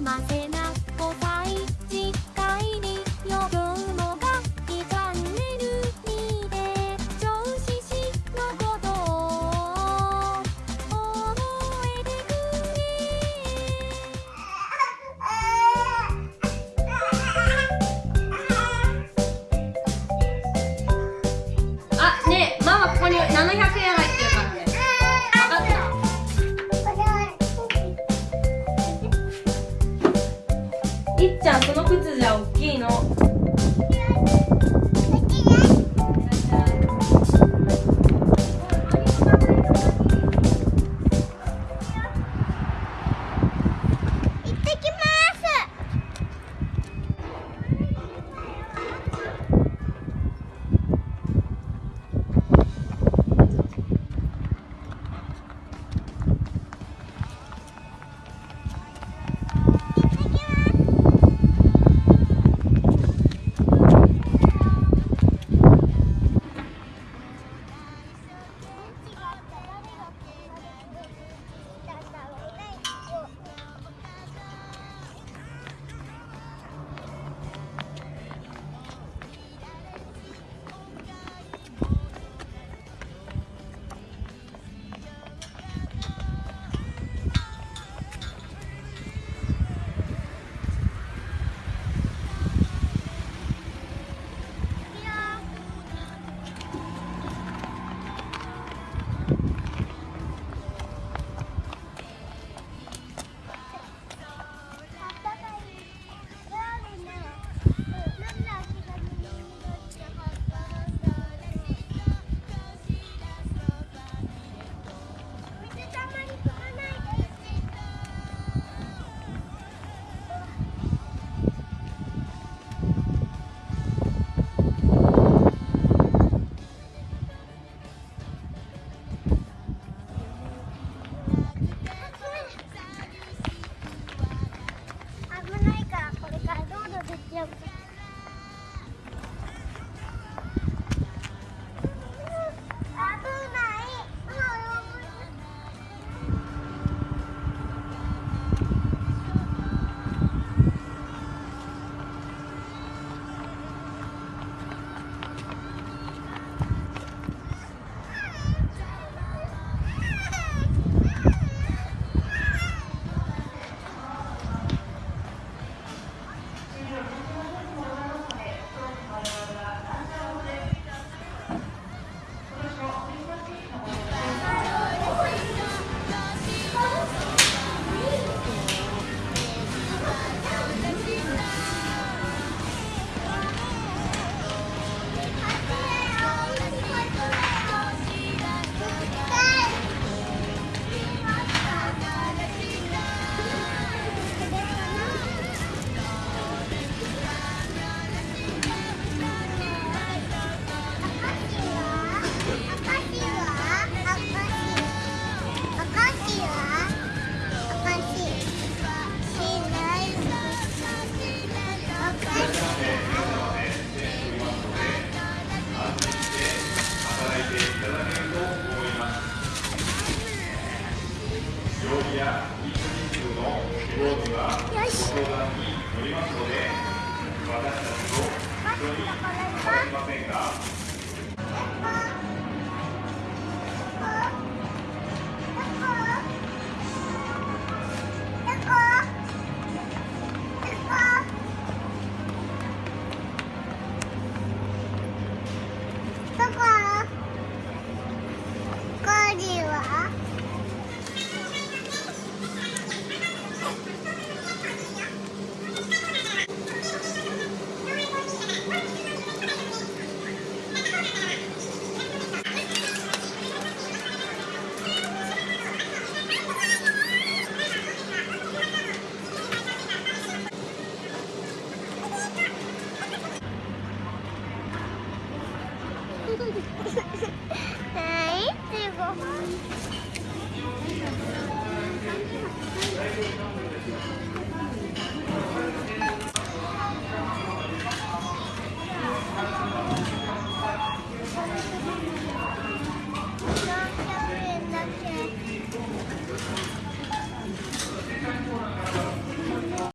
ませな5歳いっちゃんその靴私たちと一緒にお会いし Nee, ik wil gewoon.